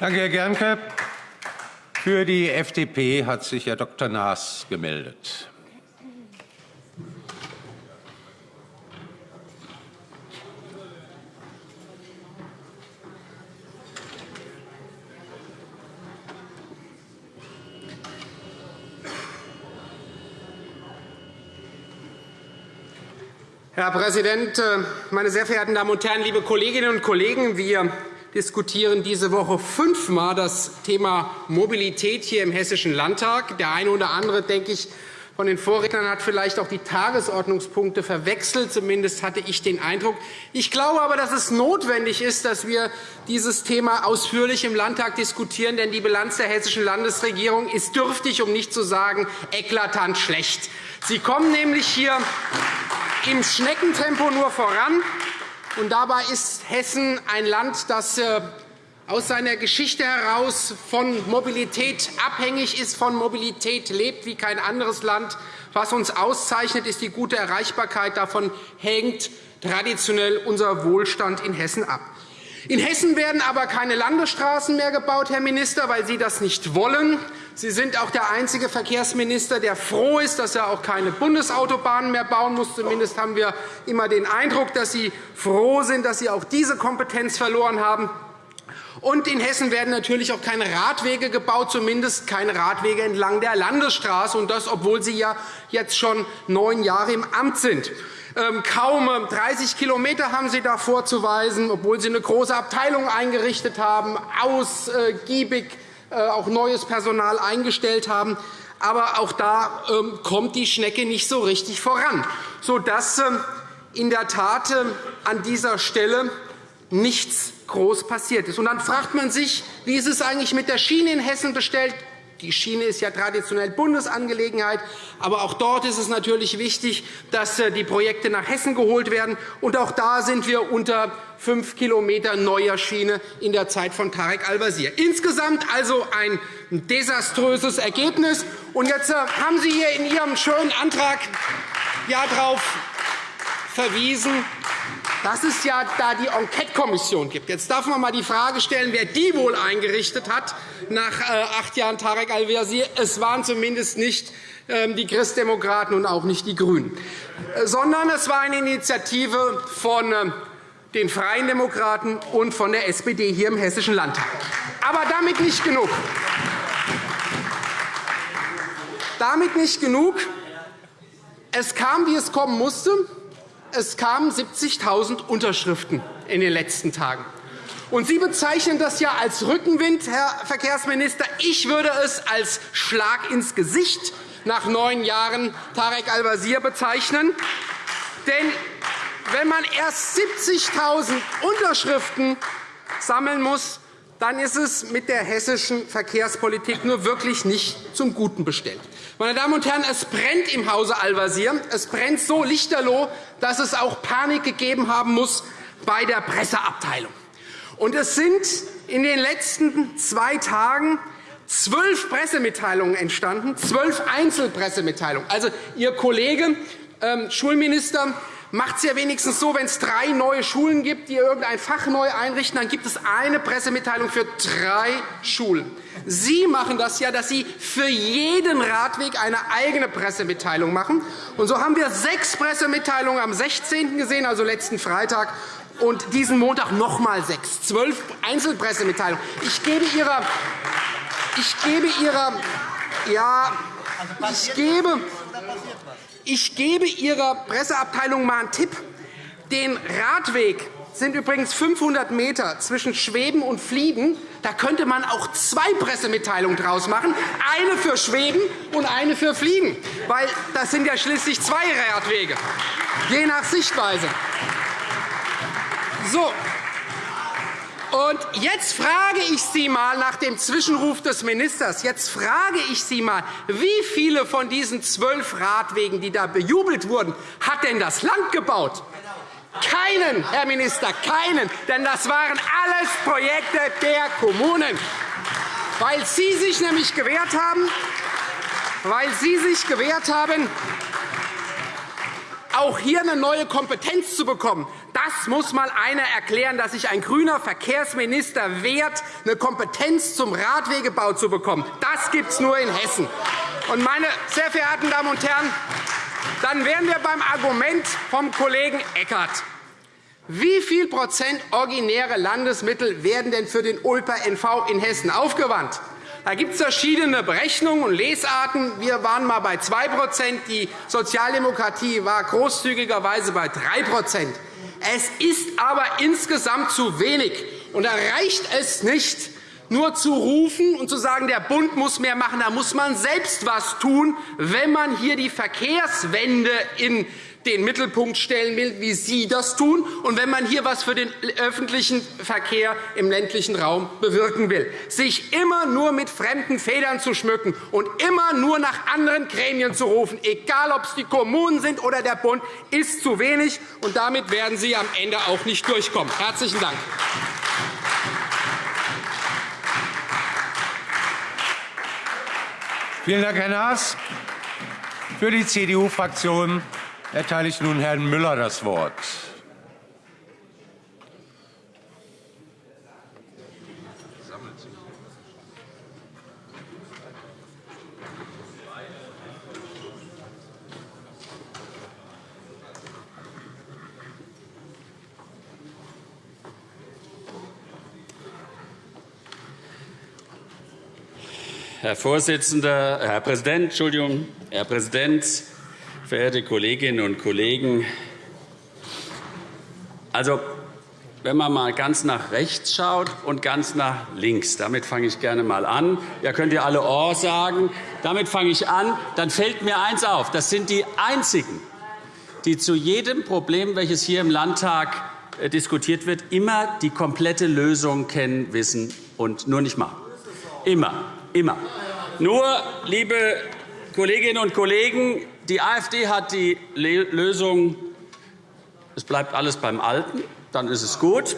Danke, Herr Gerncke. Für die FDP hat sich Herr Dr. Naas gemeldet. Herr Präsident, äh, meine sehr verehrten Damen und Herren, liebe Kolleginnen und Kollegen! Wir diskutieren diese Woche fünfmal das Thema Mobilität hier im Hessischen Landtag. Der eine oder andere, denke ich, von den Vorrednern hat vielleicht auch die Tagesordnungspunkte verwechselt. Zumindest hatte ich den Eindruck. Ich glaube aber, dass es notwendig ist, dass wir dieses Thema ausführlich im Landtag diskutieren. Denn die Bilanz der Hessischen Landesregierung ist dürftig, um nicht zu sagen eklatant schlecht. Sie kommen nämlich hier im Schneckentempo nur voran. Und dabei ist Hessen ein Land, das äh, aus seiner Geschichte heraus von Mobilität abhängig ist, von Mobilität lebt wie kein anderes Land. Was uns auszeichnet, ist die gute Erreichbarkeit. Davon hängt traditionell unser Wohlstand in Hessen ab. In Hessen werden aber keine Landesstraßen mehr gebaut, Herr Minister, weil Sie das nicht wollen. Sie sind auch der einzige Verkehrsminister, der froh ist, dass er auch keine Bundesautobahnen mehr bauen muss. Zumindest haben wir immer den Eindruck, dass Sie froh sind, dass Sie auch diese Kompetenz verloren haben. Und in Hessen werden natürlich auch keine Radwege gebaut, zumindest keine Radwege entlang der Landesstraße, und das, obwohl Sie ja jetzt schon neun Jahre im Amt sind. Ähm, kaum 30 km haben Sie da vorzuweisen, obwohl Sie eine große Abteilung eingerichtet haben, ausgiebig äh, auch neues Personal eingestellt haben. Aber auch da ähm, kommt die Schnecke nicht so richtig voran, sodass ähm, in der Tat ähm, an dieser Stelle nichts groß passiert ist. Und dann fragt man sich, wie ist es eigentlich mit der Schiene in Hessen bestellt? Die Schiene ist ja traditionell Bundesangelegenheit. Aber auch dort ist es natürlich wichtig, dass äh, die Projekte nach Hessen geholt werden. Und auch da sind wir unter fünf km neuer Schiene in der Zeit von Tarek Al-Wazir. Insgesamt also ein desaströses Ergebnis. Und jetzt äh, haben Sie hier in Ihrem schönen Antrag ja darauf verwiesen, dass es ja da die Enquete-Kommission gibt. Jetzt darf man einmal die Frage stellen, wer die wohl eingerichtet hat nach äh, acht Jahren Tarek al-Wazir. Es waren zumindest nicht ähm, die Christdemokraten und auch nicht die GRÜNEN, äh, sondern es war eine Initiative von ähm, den Freien Demokraten und von der SPD hier im Hessischen Landtag. Aber damit nicht genug. Damit nicht genug. Es kam, wie es kommen musste. Es kamen 70.000 Unterschriften in den letzten Tagen. Und Sie bezeichnen das ja als Rückenwind, Herr Verkehrsminister. Ich würde es als Schlag ins Gesicht nach neun Jahren Tarek Al-Wazir bezeichnen. Denn wenn man erst 70.000 Unterschriften sammeln muss, dann ist es mit der hessischen Verkehrspolitik nur wirklich nicht zum Guten bestellt. Meine Damen und Herren, es brennt im Hause Al-Wazir. Es brennt so lichterloh, dass es auch Panik gegeben haben muss bei der Presseabteilung. Und es sind in den letzten zwei Tagen zwölf Pressemitteilungen entstanden, zwölf Einzelpressemitteilungen. Also, Ihr Kollege, ähm, Schulminister, macht es ja wenigstens so, wenn es drei neue Schulen gibt, die irgendein Fach neu einrichten, dann gibt es eine Pressemitteilung für drei Schulen. Sie machen das ja, dass Sie für jeden Radweg eine eigene Pressemitteilung machen. Und so haben wir sechs Pressemitteilungen am 16. gesehen, also letzten Freitag, und diesen Montag noch einmal sechs, zwölf Einzelpressemitteilungen. Ich gebe Ihrer, ich gebe Ihrer, ja, ich gebe, ich gebe Ihrer Presseabteilung einmal einen Tipp. Den Radweg sind übrigens 500 m zwischen Schweben und Fliegen. Da könnte man auch zwei Pressemitteilungen daraus machen, eine für Schweben und eine für Fliegen, weil das sind ja schließlich zwei Radwege, je nach Sichtweise. So. Und jetzt frage ich Sie einmal nach dem Zwischenruf des Ministers. Jetzt frage ich Sie einmal, wie viele von diesen zwölf Radwegen, die da bejubelt wurden, hat denn das Land gebaut? Keinen, Herr Minister, keinen. Denn das waren alles Projekte der Kommunen. Weil Sie sich nämlich gewehrt haben, weil Sie sich gewehrt haben, auch hier eine neue Kompetenz zu bekommen. Das muss mal einer erklären, dass sich ein grüner Verkehrsminister wehrt, eine Kompetenz zum Radwegebau zu bekommen. Das gibt es nur in Hessen. Und meine sehr verehrten Damen und Herren, dann wären wir beim Argument vom Kollegen Eckert. Wie viel Prozent originäre Landesmittel werden denn für den Ulper NV in Hessen aufgewandt? Da gibt es verschiedene Berechnungen und Lesarten. Wir waren einmal bei 2% Die Sozialdemokratie war großzügigerweise bei 3% Es ist aber insgesamt zu wenig. Und da reicht es nicht, nur zu rufen und zu sagen, der Bund muss mehr machen. Da muss man selbst etwas tun, wenn man hier die Verkehrswende in den Mittelpunkt stellen will, wie Sie das tun, und wenn man hier etwas für den öffentlichen Verkehr im ländlichen Raum bewirken will. Sich immer nur mit fremden Federn zu schmücken und immer nur nach anderen Gremien zu rufen, egal ob es die Kommunen sind oder der Bund, ist zu wenig. und Damit werden Sie am Ende auch nicht durchkommen. – Herzlichen Dank. Vielen Dank, Herr Naas. Für die CDU-Fraktion erteile ich nun Herrn Müller das Wort. Herr Vorsitzender, Herr Präsident, Entschuldigung, Herr Präsident, verehrte Kolleginnen und Kollegen! Also, wenn man mal ganz nach rechts schaut und ganz nach links, damit fange ich gerne mal an. Ja, könnt ihr alle Ohr sagen. Damit fange ich an. Dann fällt mir eins auf. Das sind die einzigen, die zu jedem Problem, welches hier im Landtag äh, diskutiert wird, immer die komplette Lösung kennen, wissen und nur nicht machen. Immer, immer. Nur, liebe Kolleginnen und Kollegen, die AfD hat die Lösung, es bleibt alles beim Alten, dann ist es gut.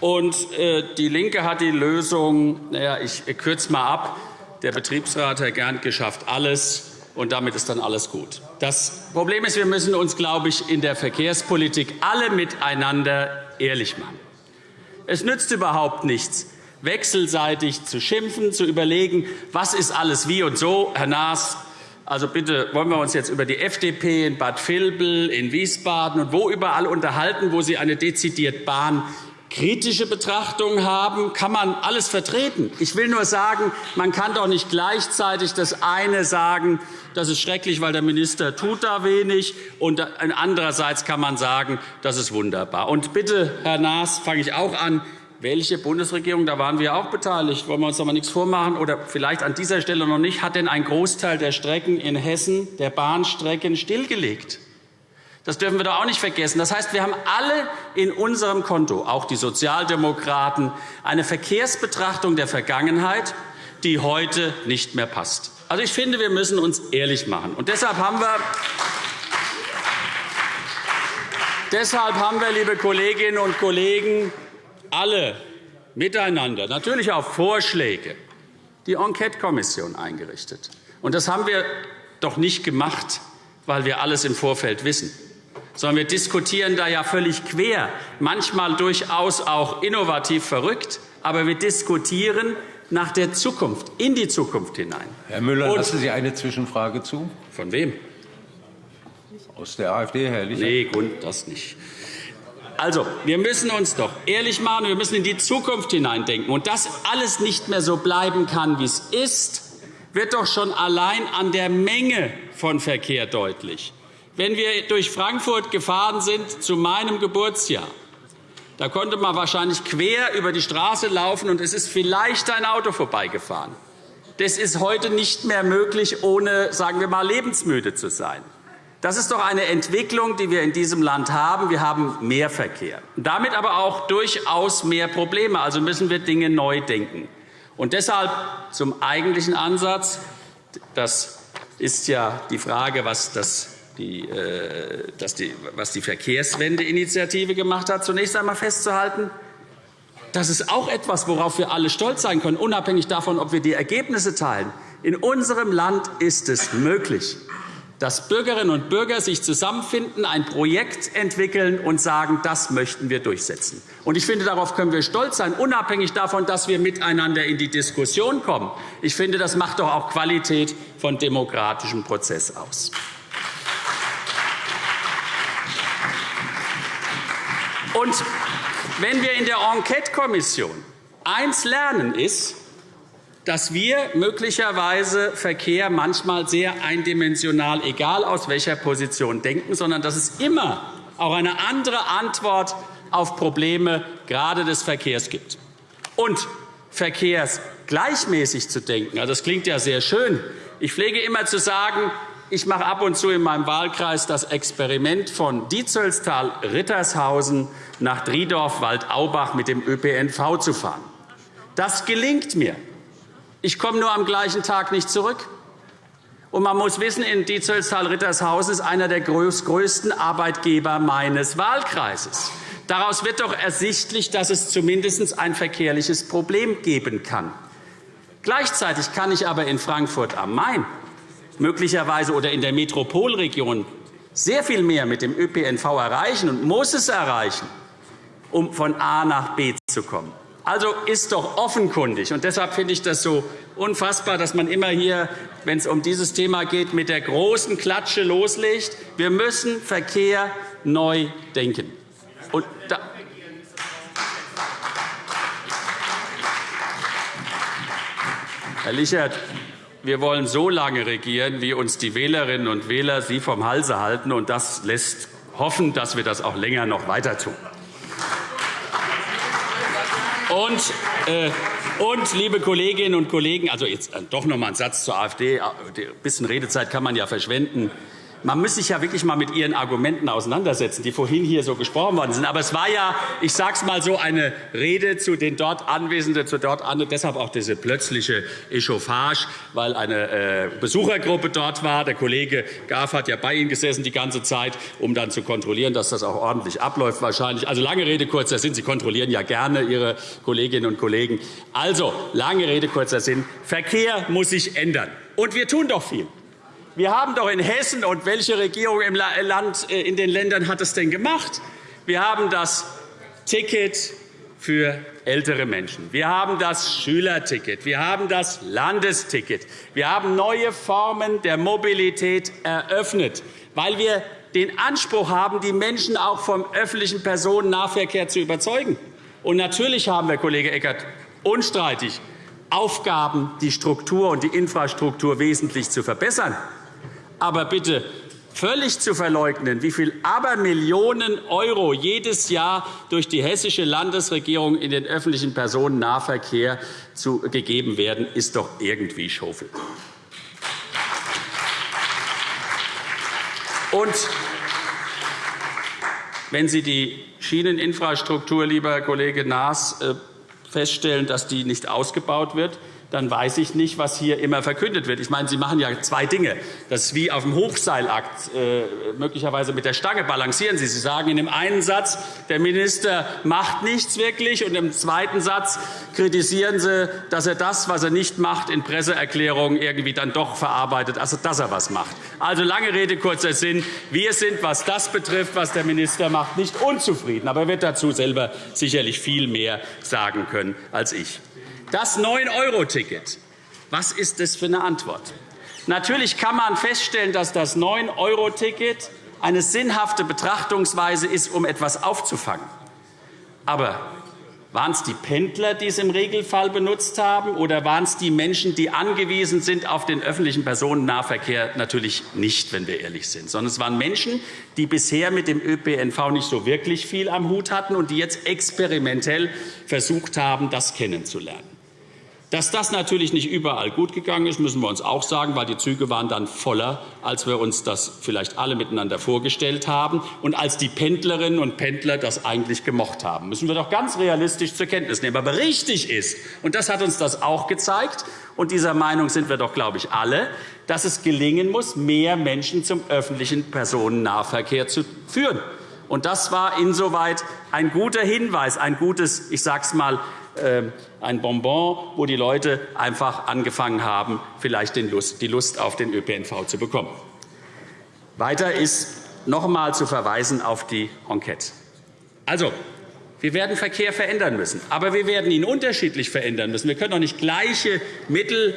Und äh, die LINKE hat die Lösung, naja, ich kürze mal ab, der Betriebsrat, Herr Gernke, schafft alles, und damit ist dann alles gut. Das Problem ist, wir müssen uns, glaube ich, in der Verkehrspolitik alle miteinander ehrlich machen. Es nützt überhaupt nichts, wechselseitig zu schimpfen, zu überlegen, was ist alles wie und so. Herr Naas, also bitte wollen wir uns jetzt über die FDP in Bad Vilbel, in Wiesbaden und wo überall unterhalten, wo Sie eine dezidiert bahnkritische Betrachtung haben, kann man alles vertreten. Ich will nur sagen, man kann doch nicht gleichzeitig das eine sagen, das ist schrecklich, weil der Minister tut da wenig, und andererseits kann man sagen, das ist wunderbar. Und bitte, Herr Naas, fange ich auch an. Welche Bundesregierung, da waren wir auch beteiligt, wollen wir uns aber nichts vormachen, oder vielleicht an dieser Stelle noch nicht, hat denn ein Großteil der Strecken in Hessen, der Bahnstrecken, stillgelegt? Das dürfen wir doch auch nicht vergessen. Das heißt, wir haben alle in unserem Konto, auch die Sozialdemokraten, eine Verkehrsbetrachtung der Vergangenheit, die heute nicht mehr passt. Also, ich finde, wir müssen uns ehrlich machen. Und deshalb haben wir Deshalb haben wir, liebe Kolleginnen und Kollegen, alle miteinander, natürlich auf Vorschläge, die Enquete-Kommission eingerichtet. Und das haben wir doch nicht gemacht, weil wir alles im Vorfeld wissen, sondern wir diskutieren da ja völlig quer, manchmal durchaus auch innovativ verrückt, aber wir diskutieren nach der Zukunft, in die Zukunft hinein. Herr Müller, Und lassen Sie eine Zwischenfrage zu? Von wem? Aus der AfD, Herr Licher? Nee, das nicht. Also, wir müssen uns doch ehrlich machen, wir müssen in die Zukunft hineindenken. Und dass alles nicht mehr so bleiben kann, wie es ist, wird doch schon allein an der Menge von Verkehr deutlich. Wenn wir durch Frankfurt gefahren sind zu meinem Geburtsjahr, da konnte man wahrscheinlich quer über die Straße laufen, und es ist vielleicht ein Auto vorbeigefahren. Das ist heute nicht mehr möglich, ohne sagen wir mal, lebensmüde zu sein. Das ist doch eine Entwicklung, die wir in diesem Land haben. Wir haben mehr Verkehr, damit aber auch durchaus mehr Probleme. Also müssen wir Dinge neu denken. Und deshalb zum eigentlichen Ansatz. Das ist ja die Frage, was das die, äh, die, was die Verkehrswende-Initiative gemacht hat, zunächst einmal festzuhalten, das ist auch etwas, worauf wir alle stolz sein können, unabhängig davon, ob wir die Ergebnisse teilen. In unserem Land ist es möglich, dass Bürgerinnen und Bürger sich zusammenfinden, ein Projekt entwickeln und sagen, das möchten wir durchsetzen. Ich finde, darauf können wir stolz sein, unabhängig davon, dass wir miteinander in die Diskussion kommen. Ich finde, das macht doch auch Qualität von demokratischem Prozess aus. Und wenn wir in der Enquete-Kommission eins lernen, ist, dass wir möglicherweise Verkehr manchmal sehr eindimensional, egal aus welcher Position, denken, sondern dass es immer auch eine andere Antwort auf Probleme gerade des Verkehrs gibt. Und verkehrsgleichmäßig zu denken, also das klingt ja sehr schön. Ich pflege immer zu sagen, ich mache ab und zu in meinem Wahlkreis das Experiment von Dietzelstal-Rittershausen nach Driedorf-Waldaubach mit dem ÖPNV zu fahren. Das gelingt mir. Ich komme nur am gleichen Tag nicht zurück. Und man muss wissen, in Dietzelstal-Rittershausen ist einer der größten Arbeitgeber meines Wahlkreises. Daraus wird doch ersichtlich, dass es zumindest ein verkehrliches Problem geben kann. Gleichzeitig kann ich aber in Frankfurt am Main möglicherweise oder in der Metropolregion sehr viel mehr mit dem ÖPNV erreichen und muss es erreichen, um von A nach B zu kommen. Also ist doch offenkundig. Und deshalb finde ich das so unfassbar, dass man immer hier, wenn es um dieses Thema geht, mit der großen Klatsche loslegt. Wir müssen Verkehr neu denken. Und da Herr Lichert, wir wollen so lange regieren, wie uns die Wählerinnen und Wähler sie vom Halse halten. Und das lässt hoffen, dass wir das auch länger noch weiter tun. Und, äh, und, liebe Kolleginnen und Kollegen, also jetzt äh, doch noch einmal ein Satz zur AfD. Ein bisschen Redezeit kann man ja verschwenden. Man muss sich ja wirklich mal mit Ihren Argumenten auseinandersetzen, die vorhin hier so gesprochen worden sind. Aber es war ja, ich sage es mal so, eine Rede zu den dort Anwesenden, zu dort an, deshalb auch diese plötzliche Echauffage, weil eine äh, Besuchergruppe dort war. Der Kollege Graf hat ja bei Ihnen gesessen die ganze Zeit, um dann zu kontrollieren, dass das auch ordentlich abläuft wahrscheinlich. Also lange Rede kurzer Sinn. Sie kontrollieren ja gerne Ihre Kolleginnen und Kollegen. Also lange Rede kurzer Sinn. Verkehr muss sich ändern. Und wir tun doch viel. Wir haben doch in Hessen und welche Regierung im Land, äh, in den Ländern hat es denn gemacht? Wir haben das Ticket für ältere Menschen. Wir haben das Schülerticket. Wir haben das Landesticket. Wir haben neue Formen der Mobilität eröffnet, weil wir den Anspruch haben, die Menschen auch vom öffentlichen Personennahverkehr zu überzeugen. Und natürlich haben wir, Kollege Eckert, unstreitig Aufgaben, die Struktur und die Infrastruktur wesentlich zu verbessern. Aber bitte völlig zu verleugnen, wie viel Abermillionen € jedes Jahr durch die hessische Landesregierung in den öffentlichen Personennahverkehr gegeben werden, ist doch irgendwie Schofel. Und wenn Sie die Schieneninfrastruktur, lieber Kollege Naas, äh, feststellen, dass die nicht ausgebaut wird, dann weiß ich nicht, was hier immer verkündet wird. Ich meine, Sie machen ja zwei Dinge. Das ist wie auf dem Hochseilakt. Äh, möglicherweise mit der Stange balancieren Sie. Sie sagen in dem einen Satz, der Minister macht nichts wirklich, und im zweiten Satz kritisieren Sie, dass er das, was er nicht macht, in Presseerklärungen irgendwie dann doch verarbeitet, also dass er was macht. Also lange Rede, kurzer Sinn. Wir sind, was das betrifft, was der Minister macht, nicht unzufrieden. Aber er wird dazu selber sicherlich viel mehr sagen können als ich. Das 9-Euro-Ticket. Was ist das für eine Antwort? Natürlich kann man feststellen, dass das 9-Euro-Ticket eine sinnhafte Betrachtungsweise ist, um etwas aufzufangen. Aber waren es die Pendler, die es im Regelfall benutzt haben, oder waren es die Menschen, die angewiesen sind auf den öffentlichen Personennahverkehr? Natürlich nicht, wenn wir ehrlich sind, sondern es waren Menschen, die bisher mit dem ÖPNV nicht so wirklich viel am Hut hatten und die jetzt experimentell versucht haben, das kennenzulernen. Dass das natürlich nicht überall gut gegangen ist, müssen wir uns auch sagen, weil die Züge waren dann voller, als wir uns das vielleicht alle miteinander vorgestellt haben und als die Pendlerinnen und Pendler das eigentlich gemocht haben. müssen wir doch ganz realistisch zur Kenntnis nehmen. Aber richtig ist, und das hat uns das auch gezeigt, und dieser Meinung sind wir doch, glaube ich, alle, dass es gelingen muss, mehr Menschen zum öffentlichen Personennahverkehr zu führen. Und das war insoweit ein guter Hinweis, ein gutes, ich sage es mal, ähm, ein Bonbon, wo die Leute einfach angefangen haben, vielleicht die Lust auf den ÖPNV zu bekommen. Weiter ist noch einmal zu verweisen auf die Enquete. Also, wir werden Verkehr verändern müssen, aber wir werden ihn unterschiedlich verändern müssen. Wir können doch nicht gleiche Mittel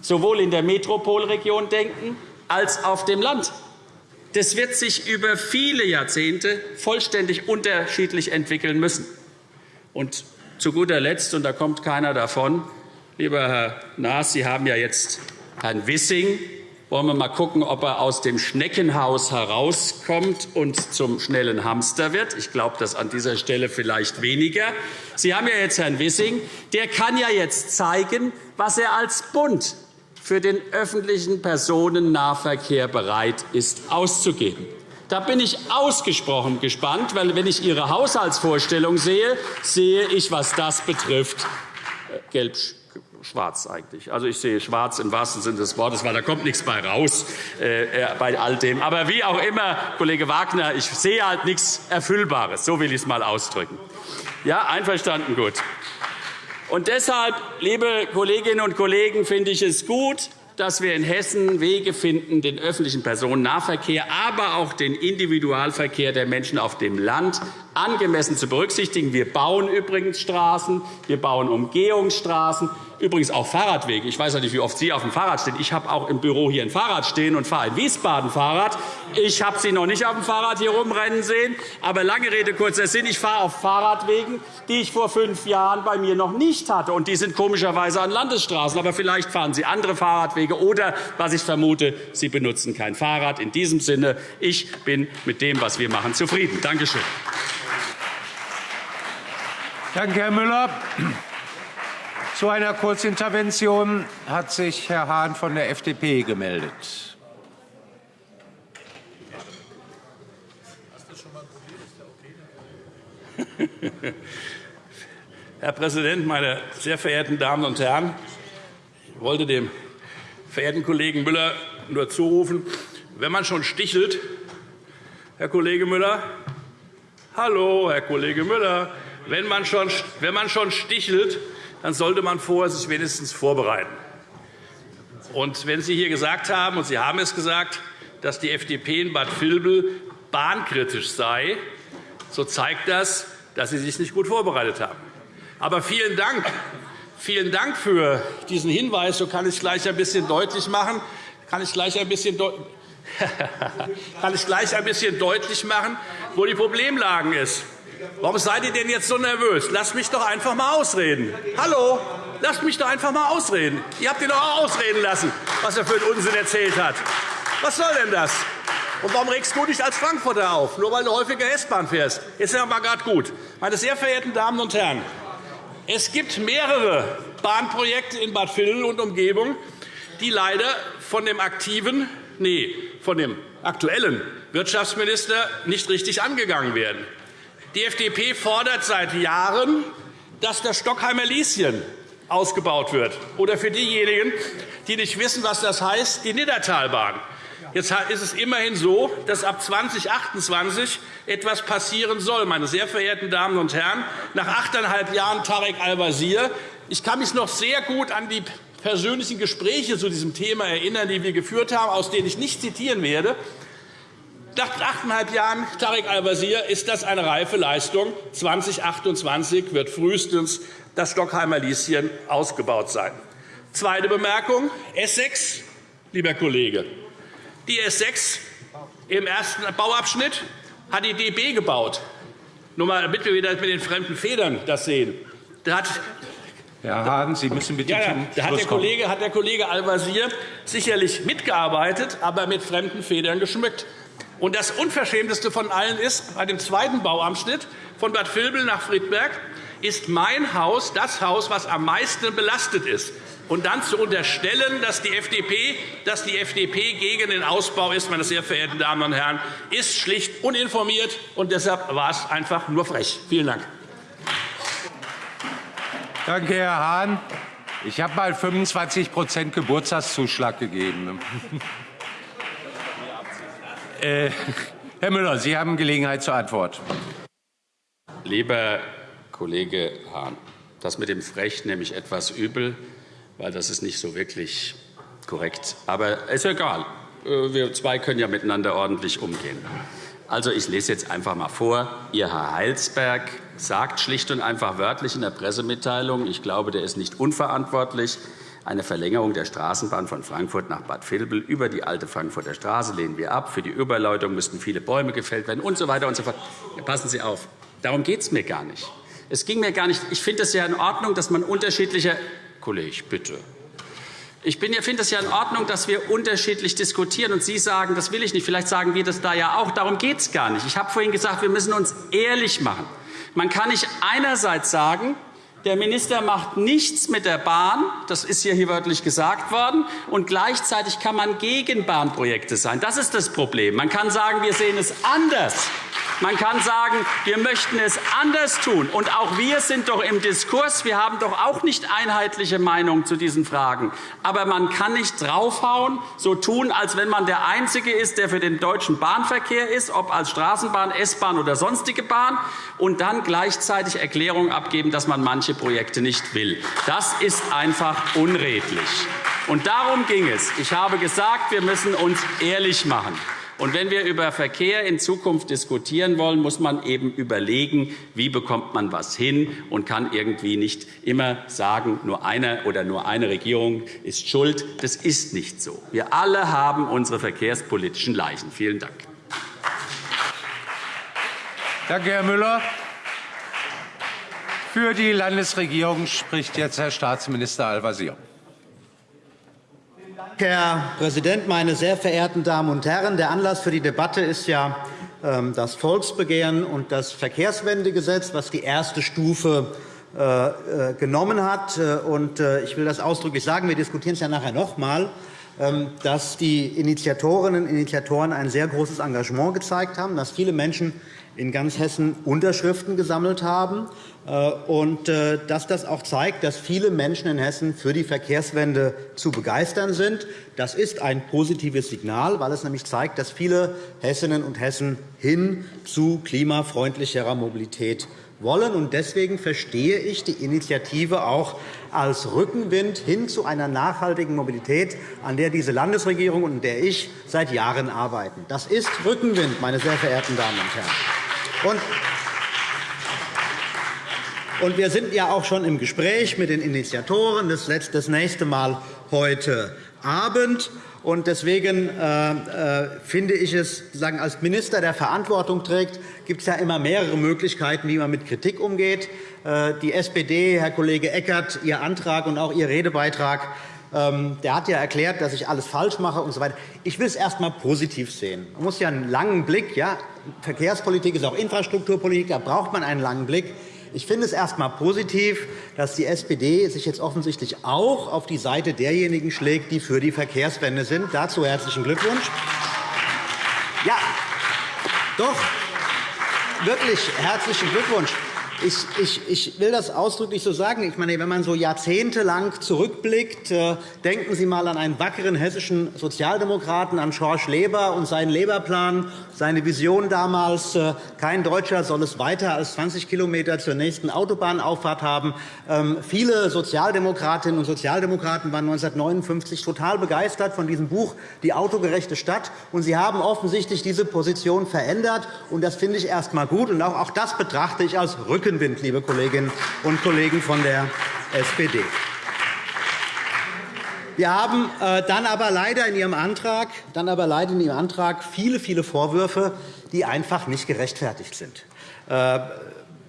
sowohl in der Metropolregion denken als auf dem Land. Das wird sich über viele Jahrzehnte vollständig unterschiedlich entwickeln müssen. Und zu guter Letzt, und da kommt keiner davon, lieber Herr Naas, Sie haben ja jetzt Herrn Wissing wollen wir mal schauen, ob er aus dem Schneckenhaus herauskommt und zum schnellen Hamster wird. Ich glaube, das an dieser Stelle vielleicht weniger. Sie haben ja jetzt Herrn Wissing. Der kann ja jetzt zeigen, was er als Bund für den öffentlichen Personennahverkehr bereit ist, auszugeben. Da bin ich ausgesprochen gespannt, weil wenn ich Ihre Haushaltsvorstellung sehe, sehe ich, was das betrifft, äh, gelb schwarz eigentlich. Also ich sehe schwarz im wahrsten Sinne des Wortes, weil da kommt nichts bei raus äh, äh, bei all dem. Aber wie auch immer, Kollege Wagner, ich sehe halt nichts Erfüllbares. So will ich es einmal ausdrücken. Ja, einverstanden, gut. Und deshalb, liebe Kolleginnen und Kollegen, finde ich es gut, dass wir in Hessen Wege finden, den öffentlichen Personennahverkehr, aber auch den Individualverkehr der Menschen auf dem Land angemessen zu berücksichtigen. Wir bauen übrigens Straßen, wir bauen Umgehungsstraßen, übrigens auch Fahrradwege. Ich weiß nicht, wie oft Sie auf dem Fahrrad stehen. Ich habe auch im Büro hier ein Fahrrad stehen und fahre in Wiesbaden Fahrrad. Ich habe Sie noch nicht auf dem Fahrrad hier rumrennen sehen. Aber lange Rede, kurzer Sinn. Ich fahre auf Fahrradwegen, die ich vor fünf Jahren bei mir noch nicht hatte. Und die sind komischerweise an Landesstraßen. Aber vielleicht fahren Sie andere Fahrradwege. Oder, was ich vermute, Sie benutzen kein Fahrrad. In diesem Sinne, ich bin mit dem, was wir machen, zufrieden. Danke schön. Danke, Herr Müller. Zu einer Kurzintervention hat sich Herr Hahn von der FDP gemeldet. Herr Präsident, meine sehr verehrten Damen und Herren! Ich wollte dem verehrten Kollegen Müller nur zurufen, wenn man schon stichelt, Herr Kollege Müller, hallo, Herr Kollege Müller, wenn man schon, wenn man schon stichelt, dann sollte man vorher sich wenigstens vorbereiten. Und wenn Sie hier gesagt haben, und Sie haben es gesagt, dass die FDP in Bad Vilbel bahnkritisch sei, so zeigt das, dass Sie sich nicht gut vorbereitet haben. Aber vielen Dank, vielen Dank für diesen Hinweis. So kann ich gleich ein bisschen deutlich machen, kann ich gleich ein bisschen kann ich gleich ein bisschen deutlich machen, wo die Problemlagen ist. Warum seid ihr denn jetzt so nervös? Lasst mich doch einfach einmal ausreden. Hallo? Lasst mich doch einfach einmal ausreden. Ihr habt ihn doch auch ausreden lassen, was er für einen Unsinn erzählt hat. Was soll denn das? Und warum regst du dich als Frankfurter auf? Nur weil du häufiger S-Bahn fährst. Jetzt sind wir mal gerade gut. Meine sehr verehrten Damen und Herren, es gibt mehrere Bahnprojekte in Bad Vilbel und Umgebung, die leider von dem aktiven, nee, von dem aktuellen Wirtschaftsminister nicht richtig angegangen werden. Die FDP fordert seit Jahren, dass das Stockheimer Lieschen ausgebaut wird. Oder für diejenigen, die nicht wissen, was das heißt, die Niddertalbahn. Jetzt ist es immerhin so, dass ab 2028 etwas passieren soll. Meine sehr verehrten Damen und Herren, nach achteinhalb Jahren Tarek Al-Wazir, ich kann mich noch sehr gut an die persönlichen Gespräche zu diesem Thema erinnern, die wir geführt haben, aus denen ich nicht zitieren werde. Nach achteinhalb Jahren Tarek Al-Wazir ist das eine reife Leistung. 2028 wird frühestens das Stockheimer Lieschen ausgebaut sein. Zweite Bemerkung. S6, lieber Kollege. Die S6 im ersten Bauabschnitt hat die DB gebaut. Nur mal, damit wir wieder mit den fremden Federn das sehen. Da hat Herr Hahn, Sie müssen bitte ja, ja. Da hat der, Kollege, hat der Kollege Al-Wazir sicherlich mitgearbeitet, aber mit fremden Federn geschmückt. Und das Unverschämteste von allen ist, bei dem zweiten Bauabschnitt von Bad Vilbel nach Friedberg ist mein Haus das Haus, das am meisten belastet ist. Und dann zu unterstellen, dass die FDP, dass die FDP gegen den Ausbau ist, meine sehr verehrten Damen und Herren, ist schlicht uninformiert. Und deshalb war es einfach nur frech. Vielen Dank. Danke, Herr Hahn. Ich habe mal 25% Geburtstagszuschlag gegeben. Äh, Herr Müller, Sie haben Gelegenheit zur Antwort. Lieber Kollege Hahn, das mit dem Frech nehme ich etwas übel, weil das ist nicht so wirklich korrekt. Aber ist egal. Äh, wir zwei können ja miteinander ordentlich umgehen. Also, ich lese jetzt einfach einmal vor. Ihr Herr Heilsberg sagt schlicht und einfach wörtlich in der Pressemitteilung, ich glaube, der ist nicht unverantwortlich, eine Verlängerung der Straßenbahn von Frankfurt nach Bad Vilbel über die alte Frankfurter Straße lehnen wir ab. Für die Überleitung müssten viele Bäume gefällt werden und so weiter und so fort. Passen Sie auf. Darum geht es mir gar nicht. Es ging mir gar nicht. Ich finde es ja in Ordnung, dass man unterschiedliche Kollege, bitte. Ich finde es ja in Ordnung, dass wir unterschiedlich diskutieren. Und Sie sagen, das will ich nicht. Vielleicht sagen wir das da ja auch. Darum geht es gar nicht. Ich habe vorhin gesagt, wir müssen uns ehrlich machen. Man kann nicht einerseits sagen, der Minister macht nichts mit der Bahn, das ist hier wörtlich gesagt worden, und gleichzeitig kann man gegen Bahnprojekte sein. Das ist das Problem. Man kann sagen, wir sehen es anders. Man kann sagen, wir möchten es anders tun. Und auch wir sind doch im Diskurs. Wir haben doch auch nicht einheitliche Meinungen zu diesen Fragen. Aber man kann nicht draufhauen, so tun, als wenn man der Einzige ist, der für den deutschen Bahnverkehr ist, ob als Straßenbahn, S-Bahn oder sonstige Bahn, und dann gleichzeitig Erklärungen abgeben, dass man manche Projekte nicht will. Das ist einfach unredlich. Und darum ging es. Ich habe gesagt, wir müssen uns ehrlich machen. Und wenn wir über Verkehr in Zukunft diskutieren wollen, muss man eben überlegen, wie bekommt man was hin und kann irgendwie nicht immer sagen, nur eine oder nur eine Regierung ist schuld. Das ist nicht so. Wir alle haben unsere verkehrspolitischen Leichen. Vielen Dank. Danke, Herr Müller. Für die Landesregierung spricht jetzt Herr Staatsminister Al-Wazir. Herr Präsident, meine sehr verehrten Damen und Herren! Der Anlass für die Debatte ist ja ähm, das Volksbegehren und das Verkehrswendegesetz, das die erste Stufe äh, äh, genommen hat. Äh, ich will das ausdrücklich sagen. Wir diskutieren es ja nachher noch einmal ähm, dass die Initiatorinnen und Initiatoren ein sehr großes Engagement gezeigt haben, dass viele Menschen in ganz Hessen Unterschriften gesammelt haben äh, und äh, dass das auch zeigt, dass viele Menschen in Hessen für die Verkehrswende zu begeistern sind. Das ist ein positives Signal, weil es nämlich zeigt, dass viele Hessinnen und Hessen hin zu klimafreundlicherer Mobilität wollen. Deswegen verstehe ich die Initiative auch als Rückenwind hin zu einer nachhaltigen Mobilität, an der diese Landesregierung und der ich seit Jahren arbeiten. Das ist Rückenwind, meine sehr verehrten Damen und Herren. Und wir sind ja auch schon im Gespräch mit den Initiatoren. Das nächste Mal heute Abend. Deswegen äh, äh, finde ich es, sagen, als Minister, der Verantwortung trägt, gibt es ja immer mehrere Möglichkeiten, wie man mit Kritik umgeht. Äh, die SPD, Herr Kollege Eckert, Ihr Antrag und auch Ihr Redebeitrag der hat ja erklärt, dass ich alles falsch mache und so weiter. Ich will es erst einmal positiv sehen. Man muss ja einen langen Blick. Ja, Verkehrspolitik ist auch Infrastrukturpolitik. Da braucht man einen langen Blick. Ich finde es erst einmal positiv, dass die SPD sich jetzt offensichtlich auch auf die Seite derjenigen schlägt, die für die Verkehrswende sind. Dazu herzlichen Glückwunsch. Ja, doch, wirklich herzlichen Glückwunsch. Ich, ich, ich, will das ausdrücklich so sagen. Ich meine, wenn man so jahrzehntelang zurückblickt, äh, denken Sie einmal an einen wackeren hessischen Sozialdemokraten, an Schorsch Leber und seinen Leberplan, seine Vision damals, äh, kein Deutscher soll es weiter als 20 km zur nächsten Autobahnauffahrt haben. Ähm, viele Sozialdemokratinnen und Sozialdemokraten waren 1959 total begeistert von diesem Buch Die autogerechte Stadt. Und sie haben offensichtlich diese Position verändert. Und das finde ich erst einmal gut. Und auch das betrachte ich als Rückschritt Rückenwind, liebe Kolleginnen und Kollegen von der SPD. Wir haben äh, dann aber leider in Ihrem Antrag, dann aber leider in Ihrem Antrag viele, viele Vorwürfe, die einfach nicht gerechtfertigt sind. Äh,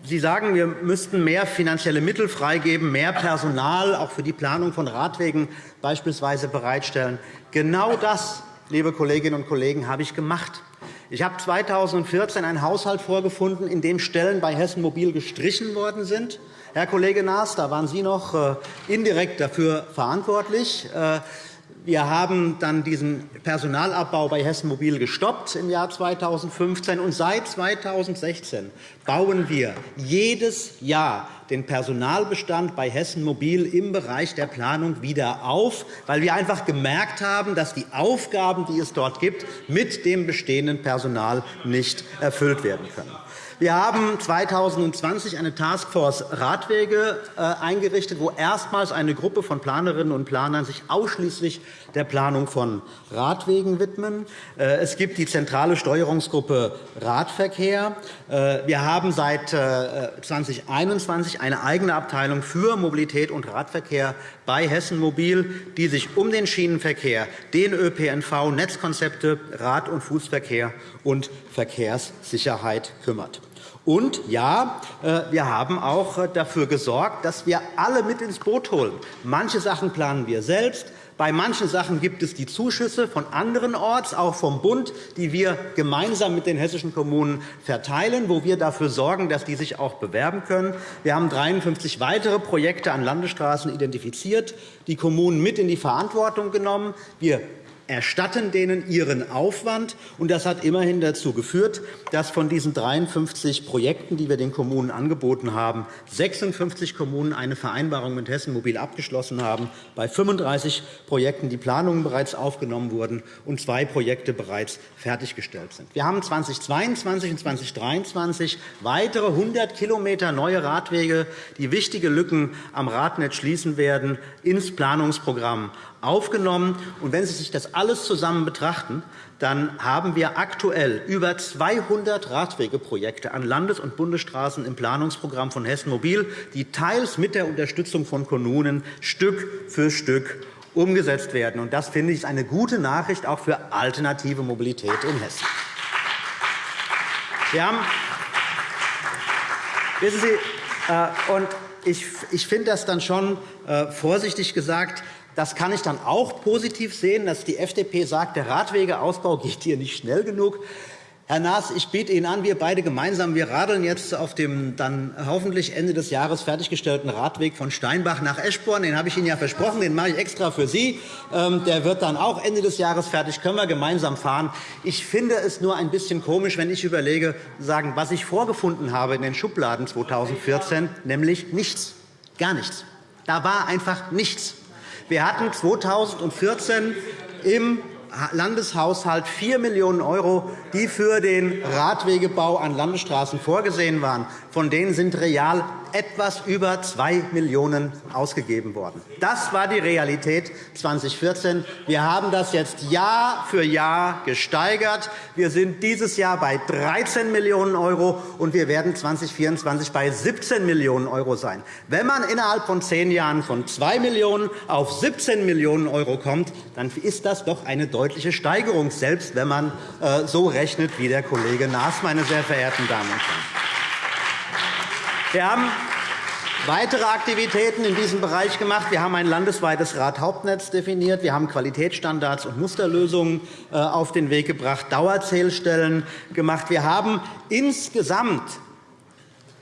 Sie sagen, wir müssten mehr finanzielle Mittel freigeben, mehr Personal auch für die Planung von Radwegen beispielsweise bereitstellen. Genau das, liebe Kolleginnen und Kollegen, habe ich gemacht. Ich habe 2014 einen Haushalt vorgefunden, in dem Stellen bei Hessen Mobil gestrichen worden sind. Herr Kollege Naas, da waren Sie noch äh, indirekt dafür verantwortlich. Wir haben dann diesen Personalabbau bei Hessen Mobil gestoppt im Jahr 2015. Und seit 2016 bauen wir jedes Jahr den Personalbestand bei Hessen Mobil im Bereich der Planung wieder auf, weil wir einfach gemerkt haben, dass die Aufgaben, die es dort gibt, mit dem bestehenden Personal nicht erfüllt werden können. Wir haben 2020 eine Taskforce Radwege äh, eingerichtet, wo erstmals eine Gruppe von Planerinnen und Planern sich ausschließlich der Planung von Radwegen widmen. Äh, es gibt die zentrale Steuerungsgruppe Radverkehr. Äh, wir haben seit 2021 äh, eine eigene Abteilung für Mobilität und Radverkehr bei Hessen Mobil, die sich um den Schienenverkehr, den ÖPNV, Netzkonzepte, Rad- und Fußverkehr und Verkehrssicherheit kümmert. Und ja, wir haben auch dafür gesorgt, dass wir alle mit ins Boot holen. Manche Sachen planen wir selbst, bei manchen Sachen gibt es die Zuschüsse von anderenorts, auch vom Bund, die wir gemeinsam mit den hessischen Kommunen verteilen, wo wir dafür sorgen, dass die sich auch bewerben können. Wir haben 53 weitere Projekte an Landesstraßen identifiziert, die Kommunen mit in die Verantwortung genommen. Wir erstatten denen ihren Aufwand. Und das hat immerhin dazu geführt, dass von diesen 53 Projekten, die wir den Kommunen angeboten haben, 56 Kommunen eine Vereinbarung mit Hessen Mobil abgeschlossen haben, bei 35 Projekten die Planungen bereits aufgenommen wurden und zwei Projekte bereits fertiggestellt sind. Wir haben 2022 und 2023 weitere 100 km neue Radwege, die wichtige Lücken am Radnetz schließen werden, ins Planungsprogramm aufgenommen. Und wenn Sie sich das alles zusammen betrachten, dann haben wir aktuell über 200 Radwegeprojekte an Landes- und Bundesstraßen im Planungsprogramm von Hessen Mobil, die teils mit der Unterstützung von Kommunen Stück für Stück umgesetzt werden. Und das finde ich eine gute Nachricht auch für alternative Mobilität in Hessen. Wir haben, wissen Sie, äh, und ich, ich finde das dann schon äh, vorsichtig gesagt, das kann ich dann auch positiv sehen, dass die FDP sagt, der Radwegeausbau geht hier nicht schnell genug. Herr Naas, ich biete Ihnen an, wir beide gemeinsam, wir radeln jetzt auf dem dann hoffentlich Ende des Jahres fertiggestellten Radweg von Steinbach nach Eschborn. Den habe ich Ihnen ja versprochen, den mache ich extra für Sie. Ähm, der wird dann auch Ende des Jahres fertig, können wir gemeinsam fahren. Ich finde es nur ein bisschen komisch, wenn ich überlege, sagen, was ich vorgefunden habe in den Schubladen 2014, nämlich nichts, gar nichts. Da war einfach nichts. Wir hatten 2014 im Landeshaushalt 4 Millionen €, die für den Radwegebau an Landesstraßen vorgesehen waren. Von denen sind real etwas über 2 Millionen € ausgegeben worden. Das war die Realität 2014. Wir haben das jetzt Jahr für Jahr gesteigert. Wir sind dieses Jahr bei 13 Millionen €, und wir werden 2024 bei 17 Millionen € sein. Wenn man innerhalb von zehn Jahren von 2 Millionen € auf 17 Millionen € kommt, dann ist das doch eine deutliche Steigerung, selbst wenn man äh, so rechnet wie der Kollege Naas, meine sehr verehrten Damen und Herren. Wir haben weitere Aktivitäten in diesem Bereich gemacht. Wir haben ein landesweites Radhauptnetz definiert. Wir haben Qualitätsstandards und Musterlösungen äh, auf den Weg gebracht, Dauerzählstellen gemacht. Wir haben insgesamt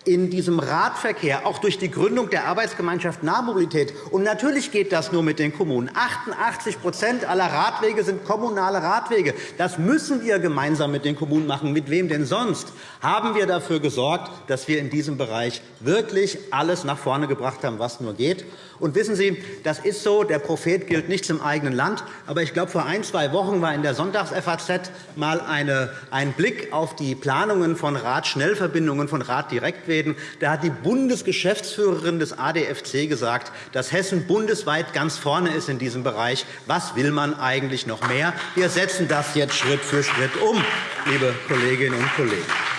in diesem Radverkehr, auch durch die Gründung der Arbeitsgemeinschaft Nahmobilität. Und natürlich geht das nur mit den Kommunen. 88% aller Radwege sind kommunale Radwege. Das müssen wir gemeinsam mit den Kommunen machen. Mit wem denn sonst? Haben wir dafür gesorgt, dass wir in diesem Bereich wirklich alles nach vorne gebracht haben, was nur geht. Und wissen Sie, das ist so, der Prophet gilt nichts im eigenen Land. Aber ich glaube, vor ein, zwei Wochen war in der Sonntags-FAZ mal eine, ein Blick auf die Planungen von Radschnellverbindungen von Raddirektwegen. Da hat die Bundesgeschäftsführerin des ADFC gesagt, dass Hessen bundesweit ganz vorne ist in diesem Bereich. Was will man eigentlich noch mehr? Wir setzen das jetzt Schritt für Schritt um, liebe Kolleginnen und Kollegen.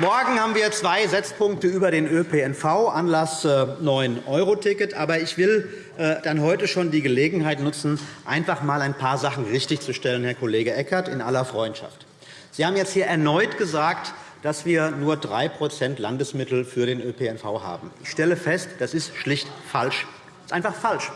Morgen haben wir zwei Setzpunkte über den ÖPNV, Anlass 9-Euro-Ticket. Äh, Aber ich will äh, dann heute schon die Gelegenheit nutzen, einfach einmal ein paar Sachen richtigzustellen, Herr Kollege Eckert, in aller Freundschaft. Sie haben jetzt hier erneut gesagt, dass wir nur 3% Landesmittel für den ÖPNV haben. Ich stelle fest, das ist schlicht falsch. Das ist einfach falsch.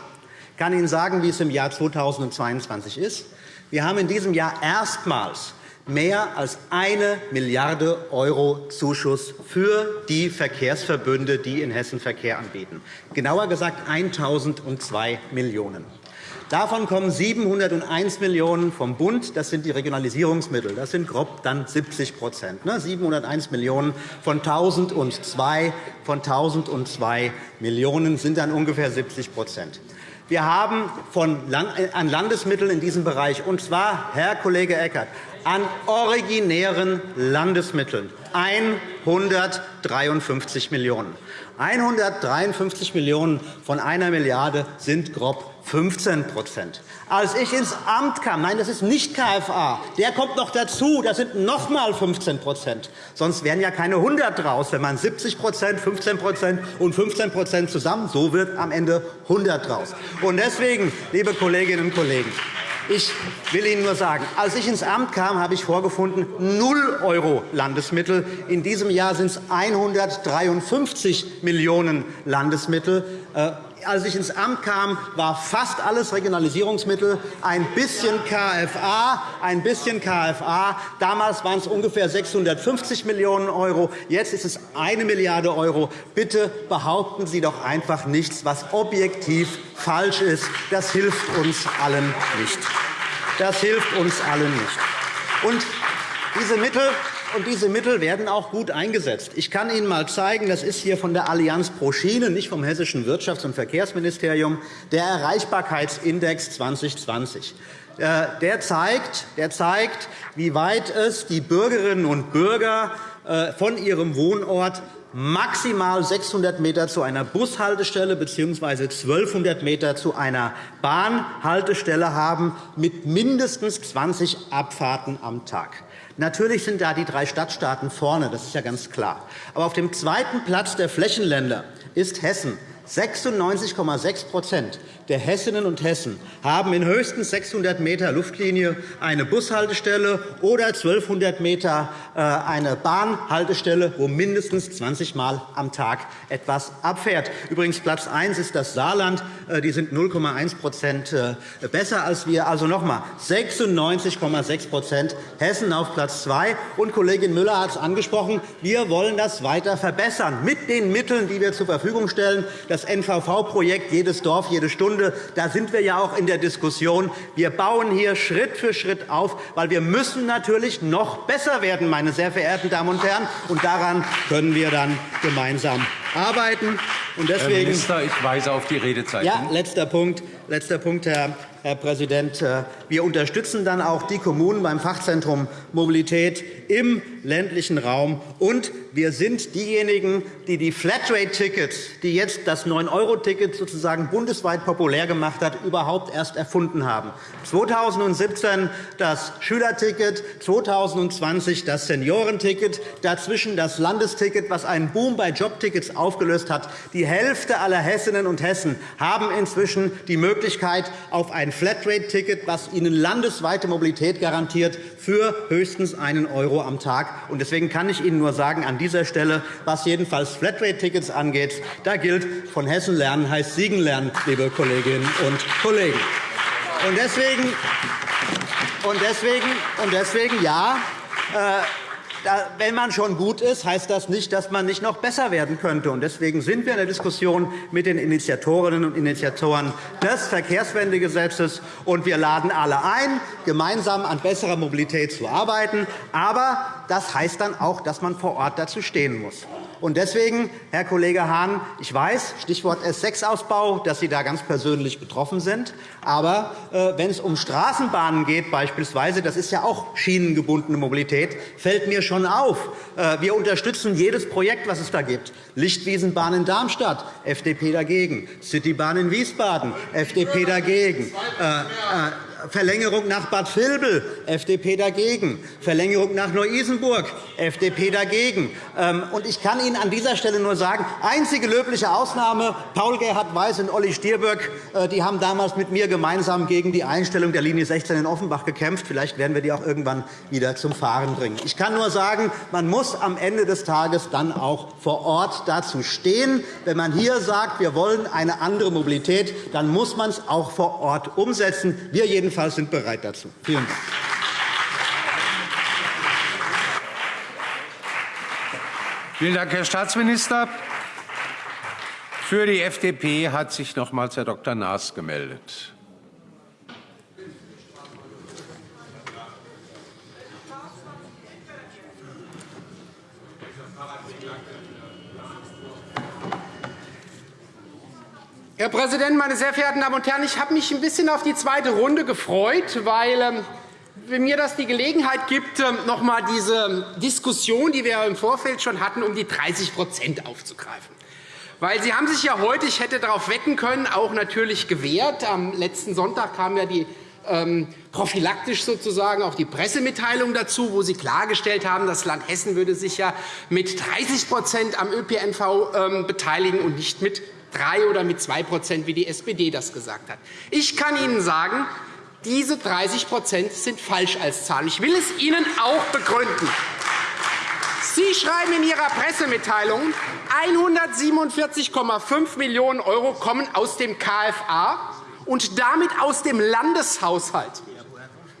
Ich kann Ihnen sagen, wie es im Jahr 2022 ist. Wir haben in diesem Jahr erstmals mehr als eine Milliarde € Zuschuss für die Verkehrsverbünde, die in Hessen Verkehr anbieten. Genauer gesagt 1.002 Millionen €. Davon kommen 701 Millionen € vom Bund. Das sind die Regionalisierungsmittel. Das sind grob dann 70% 701 Millionen € von 1.002 von 1.002 Millionen € sind dann ungefähr 70% wir haben von, an Landesmitteln in diesem Bereich, und zwar, Herr Kollege Eckert, an originären Landesmitteln 153 Millionen €. 153 Millionen € von einer Milliarde sind grob 15% Als ich ins Amt kam, nein, das ist nicht KFA, der kommt noch dazu, das sind noch einmal 15% Sonst wären ja keine 100 draus, wenn man 70% 15% und 15% zusammen, so wird am Ende 100 draus. Und deswegen, liebe Kolleginnen und Kollegen, ich will Ihnen nur sagen, als ich ins Amt kam, habe ich vorgefunden 0 € Landesmittel. In diesem Jahr sind es 153 Millionen € Landesmittel. Als ich ins Amt kam, war fast alles Regionalisierungsmittel, ein bisschen KFA, ein bisschen KFA. Damals waren es ungefähr 650 Millionen €. Jetzt ist es 1 Milliarde €. Bitte behaupten Sie doch einfach nichts, was objektiv falsch ist. Das hilft uns allen nicht. Das hilft uns allen nicht. Und diese Mittel und diese Mittel werden auch gut eingesetzt. Ich kann Ihnen einmal zeigen, das ist hier von der Allianz pro Schiene, nicht vom Hessischen Wirtschafts- und Verkehrsministerium, der Erreichbarkeitsindex 2020. Äh, der zeigt, der zeigt, wie weit es die Bürgerinnen und Bürger äh, von ihrem Wohnort maximal 600 m zu einer Bushaltestelle bzw. 1200 m zu einer Bahnhaltestelle haben, mit mindestens 20 Abfahrten am Tag. Natürlich sind da die drei Stadtstaaten vorne, das ist ja ganz klar. Aber auf dem zweiten Platz der Flächenländer ist Hessen 96,6 der Hessinnen und Hessen haben in höchstens 600 m Luftlinie eine Bushaltestelle oder 1200 m äh, eine Bahnhaltestelle, wo mindestens 20 Mal am Tag etwas abfährt. Übrigens Platz 1 ist das Saarland. Äh, die sind 0,1% äh, besser als wir. Also noch einmal 96,6% Hessen auf Platz 2. Und Kollegin Müller hat es angesprochen. Wir wollen das weiter verbessern mit den Mitteln, die wir zur Verfügung stellen. Das NVV-Projekt Jedes Dorf, jede Stunde Stunde. Da sind wir ja auch in der Diskussion. Wir bauen hier Schritt für Schritt auf, weil wir müssen natürlich noch besser werden, meine sehr verehrten Damen und Herren. Und daran können wir dann gemeinsam arbeiten. Und deswegen, Herr Minister, ich weise auf die Redezeit. Ja, letzter Punkt, letzter Punkt Herr Herr Präsident. Äh, wir unterstützen dann auch die Kommunen beim Fachzentrum Mobilität im ländlichen Raum. Und wir sind diejenigen, die die Flatrate-Tickets, die jetzt das 9-€-Ticket sozusagen bundesweit populär gemacht hat, überhaupt erst erfunden haben. 2017 das Schülerticket, 2020 das Seniorenticket, dazwischen das Landesticket, was einen Boom bei Jobtickets aufgelöst hat. Die Hälfte aller Hessinnen und Hessen haben inzwischen die Möglichkeit auf ein Flatrate-Ticket, das ihnen landesweite Mobilität garantiert, für höchstens einen € am Tag. Deswegen kann ich Ihnen nur sagen, an dieser Stelle, was jedenfalls Flatrate-Tickets angeht, da gilt, von Hessen lernen heißt Siegen lernen, liebe Kolleginnen und Kollegen. Und deswegen, und deswegen, und deswegen ja, äh, wenn man schon gut ist, heißt das nicht, dass man nicht noch besser werden könnte. Deswegen sind wir in der Diskussion mit den Initiatorinnen und Initiatoren des Verkehrswendegesetzes. und Wir laden alle ein, gemeinsam an besserer Mobilität zu arbeiten. Aber das heißt dann auch, dass man vor Ort dazu stehen muss. Und deswegen, Herr Kollege Hahn, ich weiß, Stichwort S6-Ausbau, dass Sie da ganz persönlich betroffen sind. Aber äh, wenn es um Straßenbahnen geht, beispielsweise, das ist ja auch schienengebundene Mobilität, fällt mir schon auf, äh, wir unterstützen jedes Projekt, das es da gibt. Lichtwiesenbahn in Darmstadt, FDP dagegen. Citybahn in Wiesbaden, FDP dagegen. Äh, äh Verlängerung nach Bad Vilbel, FDP dagegen. Verlängerung nach Neu-Isenburg, FDP dagegen. Ähm, ich kann Ihnen an dieser Stelle nur sagen, einzige löbliche Ausnahme, Paul-Gerhard Weiß und Olli Stirböck äh, die haben damals mit mir gemeinsam gegen die Einstellung der Linie 16 in Offenbach gekämpft. Vielleicht werden wir die auch irgendwann wieder zum Fahren bringen. Ich kann nur sagen, man muss am Ende des Tages dann auch vor Ort dazu stehen. Wenn man hier sagt, wir wollen eine andere Mobilität, dann muss man es auch vor Ort umsetzen. Wir jedenfalls jedenfalls sind bereit dazu. Vielen Dank. Vielen Dank, Herr Staatsminister. Für die FDP hat sich nochmals Herr Dr. Naas gemeldet. Herr Präsident, meine sehr verehrten Damen und Herren! Ich habe mich ein bisschen auf die zweite Runde gefreut, weil ähm, mir das die Gelegenheit gibt, ähm, noch einmal diese Diskussion, die wir im Vorfeld schon hatten, um die 30% aufzugreifen. Weil Sie haben sich ja heute, ich hätte darauf wetten können, auch natürlich gewehrt. Am letzten Sonntag kam ja die ähm, prophylaktisch sozusagen auch die Pressemitteilung dazu, wo Sie klargestellt haben, das Land Hessen würde sich ja mit 30% am ÖPNV beteiligen und nicht mit 3 oder mit 2% wie die SPD das gesagt hat. Ich kann Ihnen sagen, diese 30% sind falsch als Zahl. Ich will es Ihnen auch begründen. Sie schreiben in Ihrer Pressemitteilung, 147,5 Millionen € kommen aus dem KFA und damit aus dem Landeshaushalt.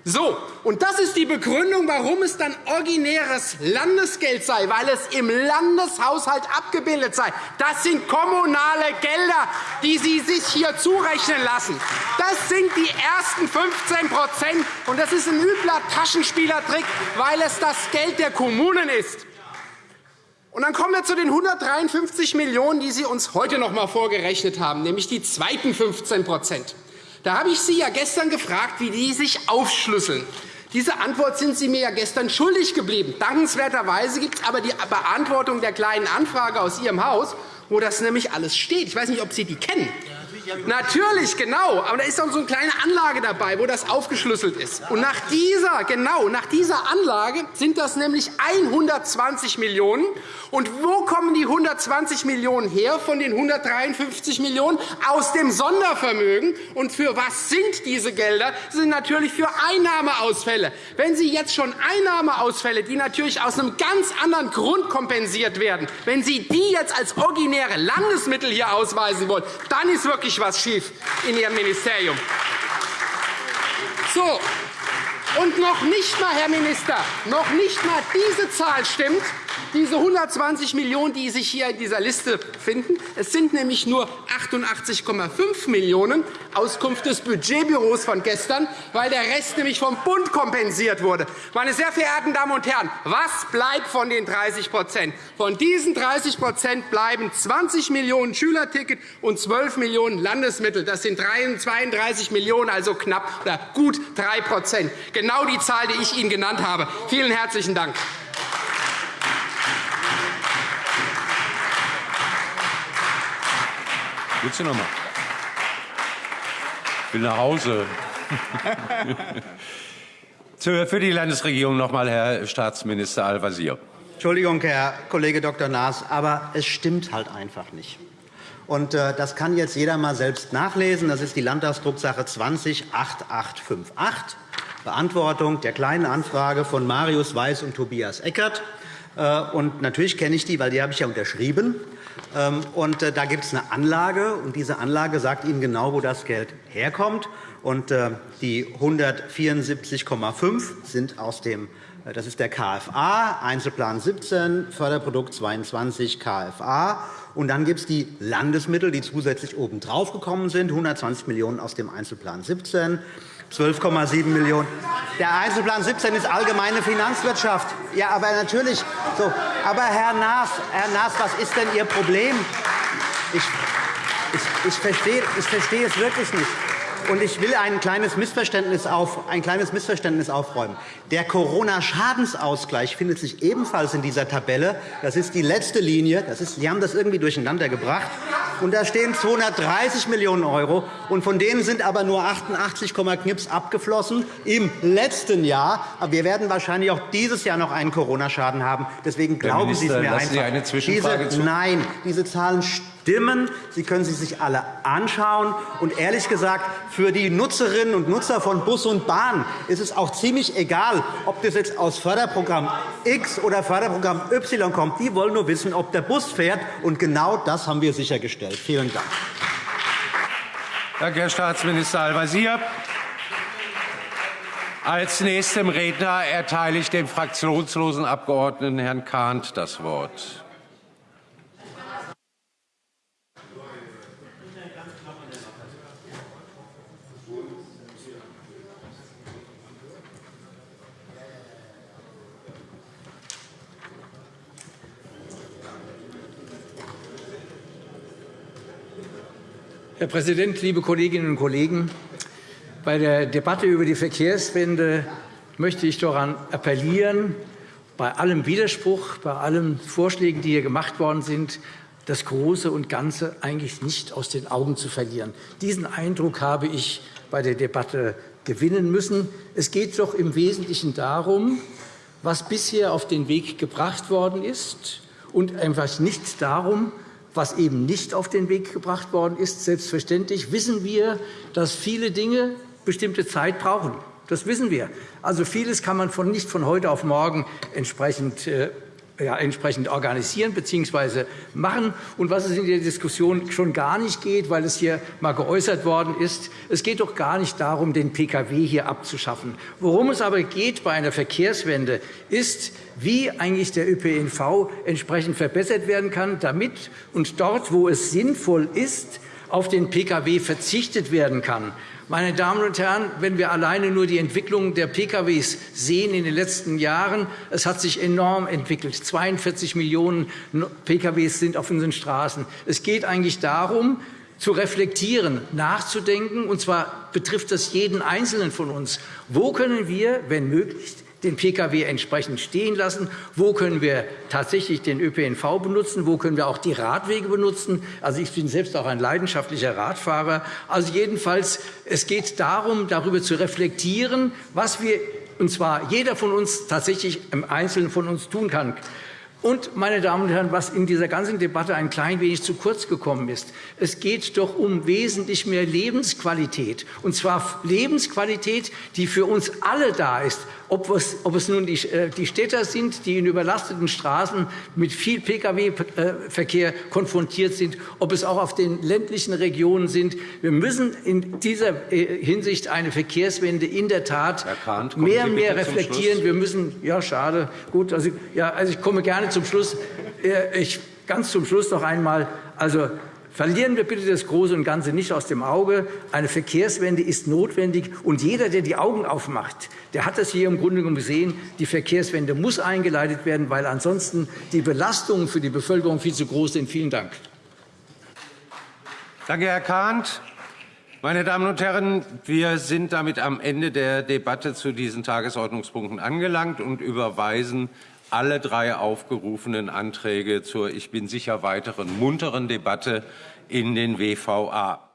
So, und das ist die Begründung, warum es dann originäres Landesgeld sei, weil es im Landeshaushalt abgebildet sei. Das sind kommunale Gelder, die Sie sich hier zurechnen lassen. Das sind die ersten 15% und das ist ein übler Taschenspielertrick, weil es das Geld der Kommunen ist. Und dann kommen wir zu den 153 Millionen €, die Sie uns heute noch einmal vorgerechnet haben, nämlich die zweiten 15 da habe ich Sie ja gestern gefragt, wie die sich aufschlüsseln. Diese Antwort sind Sie mir ja gestern schuldig geblieben. Dankenswerterweise gibt es aber die Beantwortung der Kleinen Anfrage aus Ihrem Haus, wo das nämlich alles steht. Ich weiß nicht, ob Sie die kennen. Natürlich, genau. Aber da ist auch so eine kleine Anlage dabei, wo das aufgeschlüsselt ist. Und nach dieser, genau, nach dieser Anlage sind das nämlich 120 Millionen €. Und wo kommen die 120 Millionen € her von den 153 Millionen €? Aus dem Sondervermögen. Und für was sind diese Gelder? Sie sind natürlich für Einnahmeausfälle. Wenn Sie jetzt schon Einnahmeausfälle, die natürlich aus einem ganz anderen Grund kompensiert werden, wenn Sie die jetzt als originäre Landesmittel hier ausweisen wollen, dann ist wirklich wirklich was schief in Ihrem Ministerium. So, und noch nicht einmal, Herr Minister, noch nicht einmal diese Zahl stimmt diese 120 Millionen €, die sich hier in dieser Liste finden. Es sind nämlich nur 88,5 Millionen € Auskunft des Budgetbüros von gestern, weil der Rest nämlich vom Bund kompensiert wurde. Meine sehr verehrten Damen und Herren, was bleibt von den 30% Von diesen 30% bleiben 20 Millionen € Schülerticket und 12 Millionen € Landesmittel. Das sind 32 Millionen €, also knapp oder gut 3% Genau die Zahl, die ich Ihnen genannt habe. Vielen herzlichen Dank. Willst du noch mal? Ich will nach Hause. Für die Landesregierung noch einmal Herr Staatsminister Al-Wazir. Entschuldigung, Herr Kollege Dr. Naas, aber es stimmt halt einfach nicht. Und, äh, das kann jetzt jeder einmal selbst nachlesen. Das ist die Landtagsdrucksache 20-8858, Beantwortung der Kleinen Anfrage von Marius Weiß und Tobias Eckert. Äh, und natürlich kenne ich die, weil die habe ich ja unterschrieben. Ähm, und äh, da gibt es eine Anlage, und diese Anlage sagt Ihnen genau, wo das Geld herkommt. Und äh, die 174,5 sind aus dem äh, das ist der KFA, Einzelplan 17, Förderprodukt 22 KFA. Und dann gibt es die Landesmittel, die zusätzlich obendrauf gekommen sind, 120 Millionen € aus dem Einzelplan 17, 12,7 Millionen €. Der Einzelplan 17 ist allgemeine Finanzwirtschaft. Ja, aber natürlich. So. Aber Herr Naas, Herr Naas, was ist denn Ihr Problem? Ich, ich, ich, verstehe, ich verstehe es wirklich nicht. Und ich will ein kleines Missverständnis, auf, ein kleines Missverständnis aufräumen. Der Corona-Schadensausgleich findet sich ebenfalls in dieser Tabelle. Das ist die letzte Linie. Das ist, Sie haben das irgendwie durcheinander gebracht. Und da stehen 230 Millionen €, und von denen sind aber nur 88, Knips abgeflossen im letzten Jahr. Aber wir werden wahrscheinlich auch dieses Jahr noch einen Corona-Schaden haben. Deswegen glauben Sie es mir einfach. Sie eine Zwischenfrage diese, nein, diese Zahlen stimmen. Sie können sie sich alle anschauen. Und ehrlich gesagt, für die Nutzerinnen und Nutzer von Bus und Bahn ist es auch ziemlich egal, ob das jetzt aus Förderprogramm X oder Förderprogramm Y kommt. Die wollen nur wissen, ob der Bus fährt. Und genau das haben wir sichergestellt. Vielen Dank. Danke, Herr Staatsminister Al-Wazir. Als nächstem Redner erteile ich dem fraktionslosen Abgeordneten Herrn Kahnt das Wort. Herr Präsident, liebe Kolleginnen und Kollegen! Bei der Debatte über die Verkehrswende möchte ich daran appellieren, bei allem Widerspruch, bei allen Vorschlägen, die hier gemacht worden sind, das Große und Ganze eigentlich nicht aus den Augen zu verlieren. Diesen Eindruck habe ich bei der Debatte gewinnen müssen. Es geht doch im Wesentlichen darum, was bisher auf den Weg gebracht worden ist, und einfach nicht darum, was eben nicht auf den Weg gebracht worden ist. Selbstverständlich wissen wir, dass viele Dinge bestimmte Zeit brauchen. Das wissen wir. Also vieles kann man nicht von heute auf morgen entsprechend äh, ja, entsprechend organisieren bzw. machen. Und was es in der Diskussion schon gar nicht geht, weil es hier mal geäußert worden ist, es geht doch gar nicht darum, den Pkw hier abzuschaffen. Worum es aber geht bei einer Verkehrswende, ist, wie eigentlich der ÖPNV entsprechend verbessert werden kann, damit und dort, wo es sinnvoll ist, auf den Pkw verzichtet werden kann. Meine Damen und Herren, wenn wir alleine nur die Entwicklung der Pkw sehen in den letzten Jahren, es hat sich enorm entwickelt. 42 Millionen Pkw sind auf unseren Straßen. Es geht eigentlich darum, zu reflektieren, nachzudenken, und zwar betrifft das jeden Einzelnen von uns. Wo können wir, wenn möglich, den Pkw entsprechend stehen lassen? Wo können wir tatsächlich den ÖPNV benutzen? Wo können wir auch die Radwege benutzen? Also, ich bin selbst auch ein leidenschaftlicher Radfahrer. Also jedenfalls, es geht darum, darüber zu reflektieren, was wir, und zwar jeder von uns tatsächlich im Einzelnen von uns tun kann. Und, meine Damen und Herren, was in dieser ganzen Debatte ein klein wenig zu kurz gekommen ist, es geht doch um wesentlich mehr Lebensqualität, und zwar Lebensqualität, die für uns alle da ist, ob es, ob es nun die, äh, die Städter sind, die in überlasteten Straßen mit viel Pkw-Verkehr konfrontiert sind, ob es auch auf den ländlichen Regionen sind. Wir müssen in dieser äh, Hinsicht eine Verkehrswende in der Tat Kahnt, mehr und mehr reflektieren. Wir müssen, ja, schade, gut, also, ja, also ich komme gerne zum Schluss. Äh, ich, ganz zum Schluss noch einmal. Also, Verlieren wir bitte das Große und Ganze nicht aus dem Auge. Eine Verkehrswende ist notwendig. Und jeder, der die Augen aufmacht, der hat das hier im Grunde genommen gesehen. Die Verkehrswende muss eingeleitet werden, weil ansonsten die Belastungen für die Bevölkerung viel zu groß sind. Vielen Dank. Danke, Herr Kahnt. Meine Damen und Herren, wir sind damit am Ende der Debatte zu diesen Tagesordnungspunkten angelangt und überweisen alle drei aufgerufenen Anträge zur, ich bin sicher, weiteren munteren Debatte in den WVA.